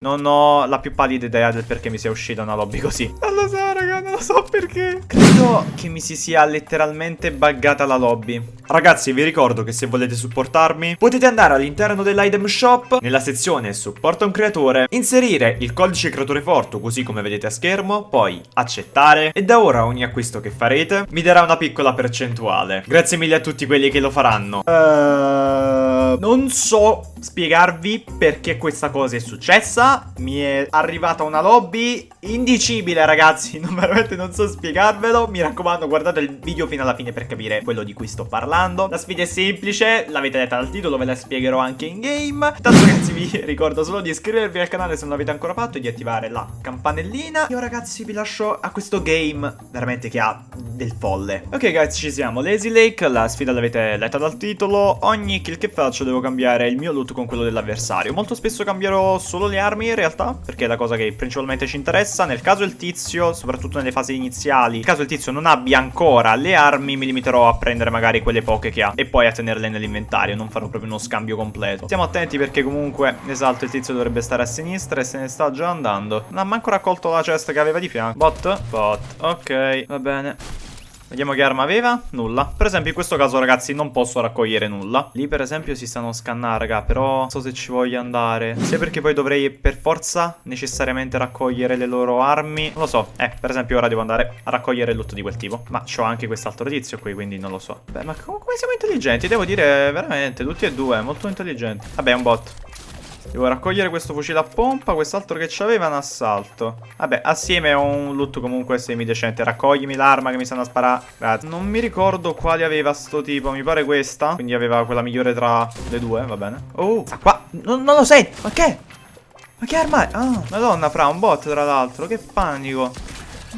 Non ho la più pallida idea del perché mi sia uscita una lobby così. Non lo so, raga, non lo so perché. Credo che mi si sia letteralmente buggata la lobby. Ragazzi, vi ricordo che se volete supportarmi, potete andare all'interno dell'item shop, nella sezione supporta un creatore, inserire il codice creatore forte, così come vedete a schermo, poi accettare, e da ora ogni acquisto che farete mi darà una piccola percentuale. Grazie mille a tutti quelli che lo faranno. Uh, non so spiegarvi perché questa cosa è successa. Mi è arrivata una lobby indicibile, ragazzi. Non veramente non so spiegarvelo. Mi raccomando, guardate il video fino alla fine per capire quello di cui sto parlando parlando. La sfida è semplice, l'avete letta dal titolo, ve la spiegherò anche in game. Tanto ragazzi vi ricordo solo di iscrivervi al canale se non l'avete ancora fatto e di attivare la campanellina. Io ragazzi vi lascio a questo game veramente che ha del folle. Ok ragazzi ci siamo, Lazy Lake, la sfida l'avete letta dal titolo. Ogni kill che faccio devo cambiare il mio loot con quello dell'avversario. Molto spesso cambierò solo le armi in realtà, perché è la cosa che principalmente ci interessa. Nel caso il tizio, soprattutto nelle fasi iniziali, nel caso il tizio non abbia ancora le armi, mi limiterò a prendere magari quelle poche che ha e poi a tenerle nell'inventario, non farò proprio uno scambio completo. Stiamo attenti perché comunque, esatto, il tizio dovrebbe stare a sinistra e se ne sta già andando. Non ha manco raccolto la cesta che aveva di fianco. Bot? Bot. Ok, va bene. Vediamo che arma aveva. Nulla. Per esempio in questo caso ragazzi non posso raccogliere nulla. Lì per esempio si stanno scannando raga. Però non so se ci voglio andare. Sia perché poi dovrei per forza necessariamente raccogliere le loro armi. Non lo so. Eh per esempio ora devo andare a raccogliere il loot di quel tipo. Ma c'ho anche quest'altro tizio qui quindi non lo so. Beh ma come siamo intelligenti? Devo dire veramente tutti e due. Molto intelligenti. Vabbè è un bot. Devo raccogliere questo fucile a pompa, quest'altro che c'aveva è un assalto. Vabbè, assieme a un loot comunque semi-decente. Raccoglimi l'arma che mi stanno a sparare. Grazie. Non mi ricordo quale aveva sto tipo, mi pare questa. Quindi aveva quella migliore tra le due, va bene. Oh, ah, qua, non, non lo sento, ma che? Ma che arma è? Ah, madonna, fra, un bot tra l'altro, che panico.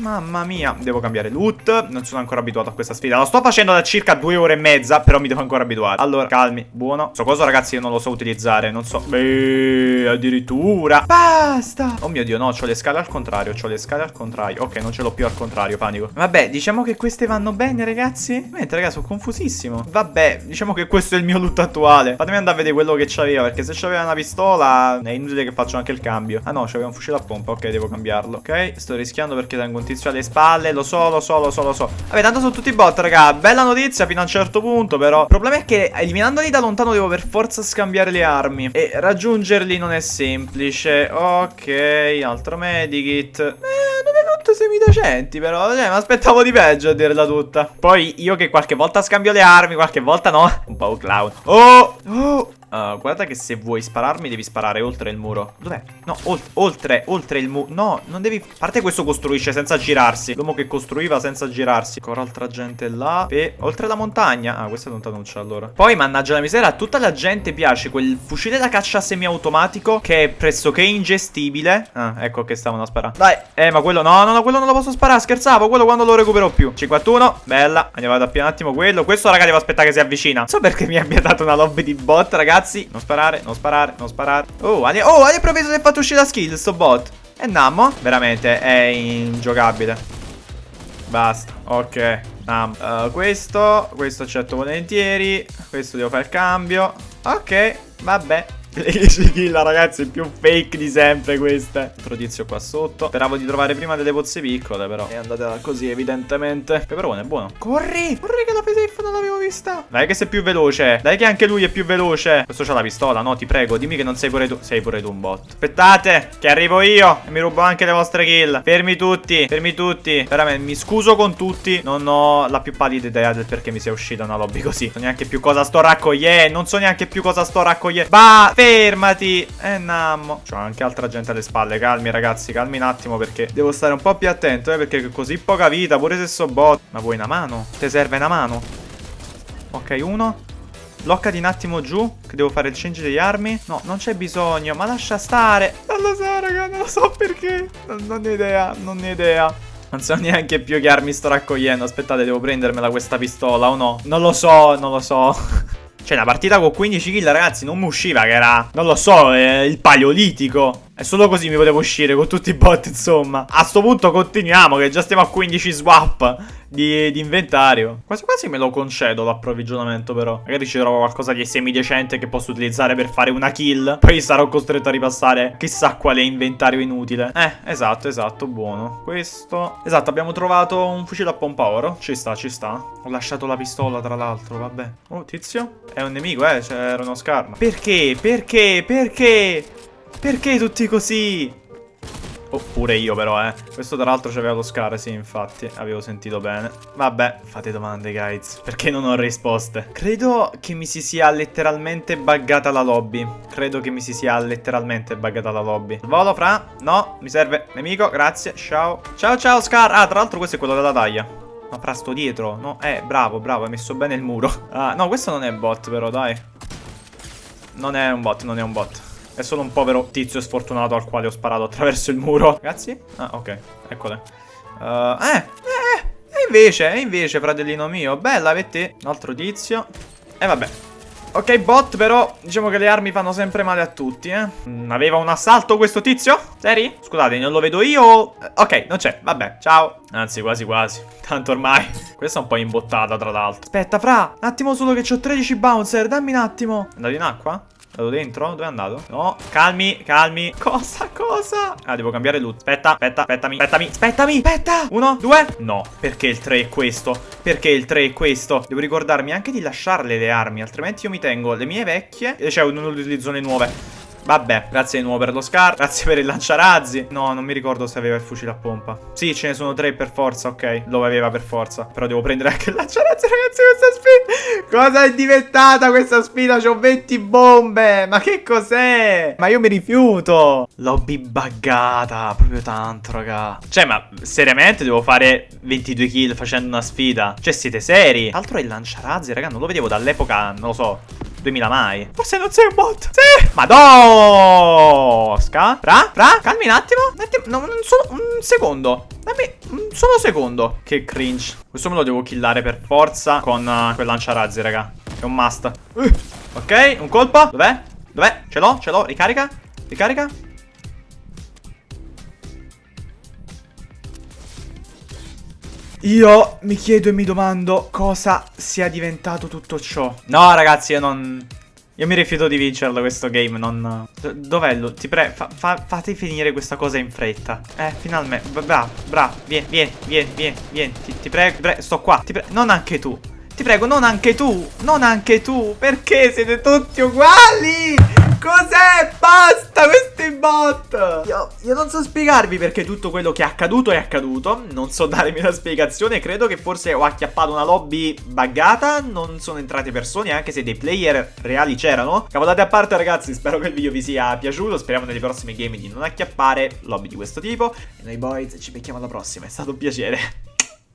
Mamma mia, devo cambiare loot. Non sono ancora abituato a questa sfida. Lo sto facendo da circa due ore e mezza Però mi devo ancora abituare. Allora, calmi, buono. Questo coso ragazzi io non lo so utilizzare Non so. Beh, addirittura. Basta! Oh mio dio, no, ho le scale al contrario Ho le scale al contrario. Ok, non ce l'ho più al contrario, panico. Vabbè, diciamo che queste vanno bene ragazzi? Mentre ragazzi, sono confusissimo. Vabbè, diciamo che questo è il mio loot attuale. Fatemi andare a vedere quello che c'aveva Perché se c'aveva una pistola È inutile che faccio anche il cambio. Ah no, c'aveva un fucile a pompa. Ok, devo cambiarlo Ok, sto rischiando perché tengo un tizio alle spalle Lo so, lo so, lo so, lo so. Vabbè, tanto sono tutti bot, raga. Bella notizia fino a un certo punto, però. Il problema è che eliminandoli da lontano devo per forza scambiare le armi. E raggiungerli non è semplice. Ok, altro medikit. Eh, non è loot semidecenti però. Cioè, mi aspettavo di peggio a dirla tutta. Poi io che qualche volta scambio le armi Qualche volta no. Un po' clown. Oh, oh Uh, guarda che se vuoi spararmi devi sparare oltre il muro. Dov'è? No, olt oltre, oltre il muro No, non devi... A parte questo costruisce senza girarsi. L'uomo che costruiva senza girarsi. Ancora altra gente là E oltre la montagna. Ah, questa è lontanuccia allora. Poi, mannaggia la miseria, a tutta la gente piace quel fucile da caccia semiautomatico Che è pressoché ingestibile. Ah, ecco che stavano a sparare. Dai, eh, ma quello no, no, no, quello non lo posso sparare Scherzavo, quello quando lo recupero più. 51, bella. Andiamo ad appia un attimo quello. Questo, raga, devo aspettare che si avvicina. Non so perché mi abbia dato una lobby di bot, ragazzi ragazzi Non sparare, non sparare, non sparare. Oh, Ali oh, all'improvviso si è fatto uscire la skill sto bot. E Nammo Veramente è ingiocabile. Basta, ok um, uh, Questo, questo accetto volentieri. Questo devo fare il cambio. Ok, vabbè le 10 kill ragazzi più fake di sempre queste Altro tizio qua sotto. Speravo di trovare prima delle pozze piccole però. È andata così evidentemente. Peperone è buono. Corri! Corri che la safe non l'avevo vista! Dai che sei più veloce. Dai che anche lui è più veloce. Questo c'ha la pistola no? Ti prego Dimmi che non sei pure tu. Sei pure tu un bot. Aspettate Che arrivo io E mi rubo anche le vostre kill. Fermi tutti Fermi tutti. Veramente mi scuso con tutti. Non ho la più pallida idea del perché mi sia uscita una lobby così. Non so neanche più cosa sto raccogliendo. Non so neanche più cosa sto raccogliendo. Bah Fermati! Eh nammo. C'ho anche altra gente alle spalle. Calmi ragazzi Calmi un attimo perché Devo stare un po' più attento eh Perché così poca vita Pure se so bot. Ma vuoi una mano? Ti serve una mano? Ok uno. Bloccati un attimo giù Che devo fare il change degli armi. No non c'è bisogno Ma lascia stare. Non lo so raga Non lo so perché. Non, non ho idea Non ho idea. Non so neanche più che armi sto raccogliendo. Aspettate devo prendermela questa pistola o no? Non lo so Non lo so Cioè, una partita con 15 kill, ragazzi, non mi usciva che era, non lo so, eh, il paleolitico. È solo così mi potevo uscire con tutti i bot, insomma. A sto punto continuiamo, che già stiamo a 15 swap di, di inventario. Quasi quasi me lo concedo l'approvvigionamento, però. Magari ci trovo qualcosa di semi-decente che posso utilizzare per fare una kill. Poi sarò costretto a ripassare chissà quale inventario inutile. Eh, esatto, esatto, buono. Questo... Esatto, abbiamo trovato un fucile a pompa oro. Ci sta, ci sta. Ho lasciato la pistola, tra l'altro, vabbè. Oh, tizio. È un nemico, eh, c'era uno scarma. Perché? Perché? Perché? Perché tutti così? Oppure io però, eh. Questo tra l'altro c'aveva lo scar, sì, infatti. Avevo sentito bene. Vabbè, fate domande, guys. Perché non ho risposte? Credo che mi si sia letteralmente buggata la lobby. Credo che mi si sia letteralmente buggata la lobby. Volo, fra. No, mi serve. Nemico, grazie. Ciao. Ciao, ciao, Scar. Ah, tra l'altro questo è quello della taglia. Ma fra sto dietro. No, eh, bravo, bravo. Hai messo bene il muro. Ah, no, questo non è bot, però, dai. Non è un bot, non è un bot. È solo un povero tizio sfortunato al quale ho sparato attraverso il muro. Ragazzi? Ah, ok. Eccole. Uh, eh, eh, e invece, e invece, fratellino mio. Bella per te. Un altro tizio. E vabbè. Ok, bot, però diciamo che le armi fanno sempre male a tutti, eh. Mm, aveva un assalto questo tizio? Seri? Scusate, non lo vedo io. Ok, non c'è. Vabbè, ciao. Anzi, quasi quasi. Tanto ormai. Questa è un po' imbottata, tra l'altro. Aspetta, fra. Un attimo solo che ho 13 bouncer. Dammi un attimo. Andato in acqua? Andato dentro? Dove è andato? No, calmi, calmi Cosa, cosa? Ah, devo cambiare loot Aspetta, aspetta, aspettami, aspettami, aspettami Aspetta Uno, due No, perché il 3 è questo? Perché il 3 è questo? Devo ricordarmi anche di lasciarle le armi Altrimenti io mi tengo le mie vecchie E cioè non utilizzo le nuove Vabbè, grazie di nuovo per lo scar Grazie per il lanciarazzi No, non mi ricordo se aveva il fucile a pompa Sì, ce ne sono tre per forza, ok Lo aveva per forza Però devo prendere anche il lanciarazzi, ragazzi, questa sfida Cosa è diventata questa sfida? C'ho 20 bombe Ma che cos'è? Ma io mi rifiuto Lobby buggata Proprio tanto, raga Cioè, ma seriamente devo fare 22 kill facendo una sfida? Cioè, siete seri? Altro è il lanciarazzi, raga Non lo vedevo dall'epoca, non lo so 2000 mai. Forse non sei un bot. Sì. Madosca. Fra, fra, calmi un attimo. Un attimo, no, un, solo, un secondo. Dammi un solo secondo. Che cringe. Questo me lo devo killare per forza con uh, quel lanciarazzi, raga. È un must. Uh. Ok, un colpo. Dov'è? Dov'è? Ce l'ho, ce l'ho. Ricarica. Ricarica. Io mi chiedo e mi domando cosa sia diventato tutto ciò. No, ragazzi, io non... Io mi rifiuto di vincerlo questo game, non... Dov'è lui? Ti prego, fa, fa, fate finire questa cosa in fretta. Eh, finalmente. Bravo, bravo. Vieni, vieni, vieni, vieni, vieni. Ti, ti prego, pre sto qua. Ti prego, non anche tu. Ti prego, non anche tu. Non anche tu. Perché siete tutti uguali? Cos'è? Basta questi bot! Io, io, non so spiegarvi perché tutto quello che è accaduto è accaduto. Non so darmi una spiegazione. Credo che forse ho acchiappato una lobby buggata. Non sono entrate persone, anche se dei player reali c'erano. Cavolate a parte, ragazzi. Spero che il video vi sia piaciuto. Speriamo nelle prossime game di non acchiappare lobby di questo tipo. E noi boys ci becchiamo alla prossima. È stato un piacere.